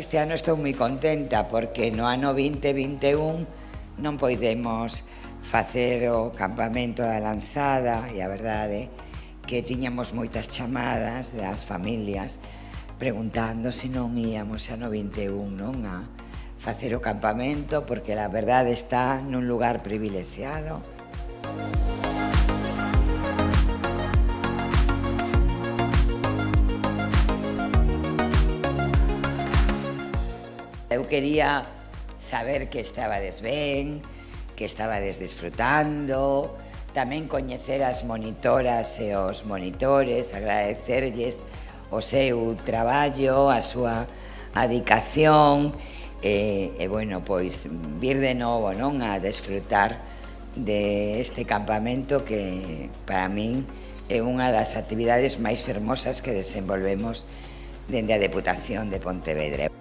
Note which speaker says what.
Speaker 1: que este ano estou moi contenta porque no ano 2021 non poidemos facer o campamento da lanzada e a verdade que tiñamos moitas chamadas das familias preguntando se non íamos xa no 21 non a facer o campamento porque a verdade está nun lugar privilexiado. Música Eu quería saber que estabades ben, que estabades disfrutando, tamén coñecer as monitoras e os monitores, agradecerlles o seu traballo, a súa adicación, e, e bueno, pois vir de novo non a desfrutar de este campamento que para min é unha das actividades máis fermosas que desenvolvemos dende a Deputación de Pontevedra.